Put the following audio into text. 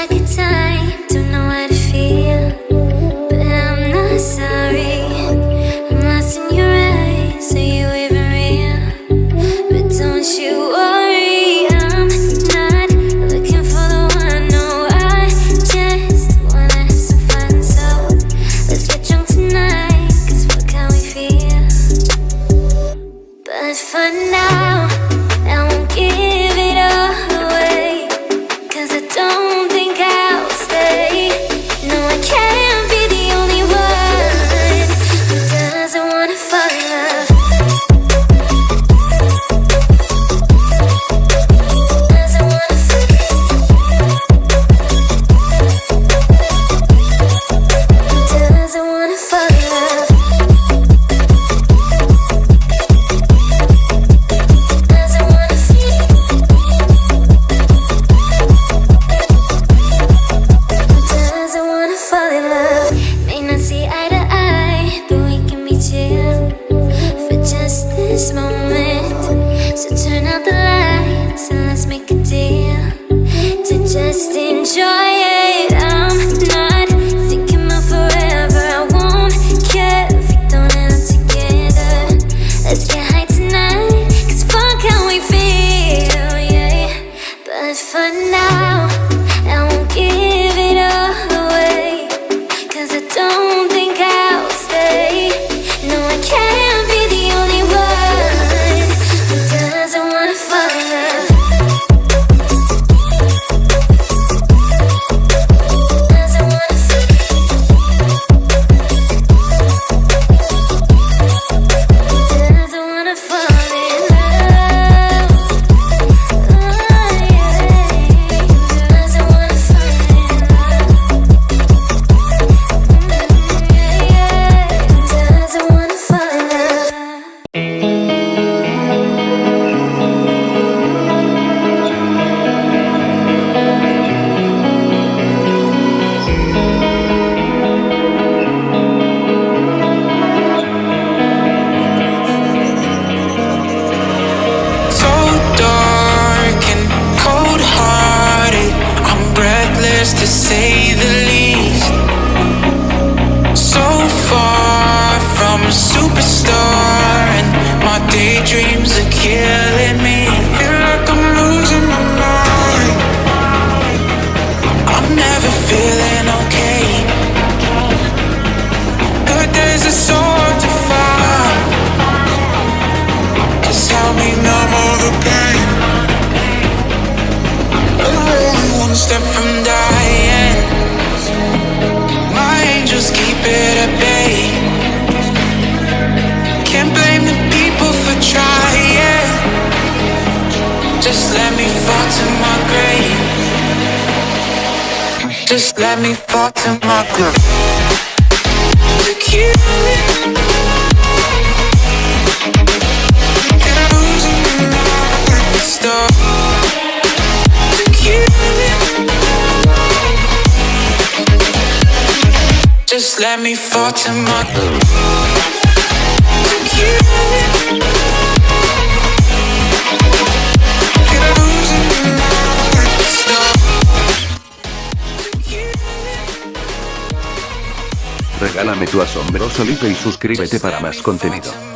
like a time. Don't know how to. now. dreams are killing let me fall to my star. Tequila. Just let me fall to my groove. Regálame tu asombroso like y suscríbete para más contenido.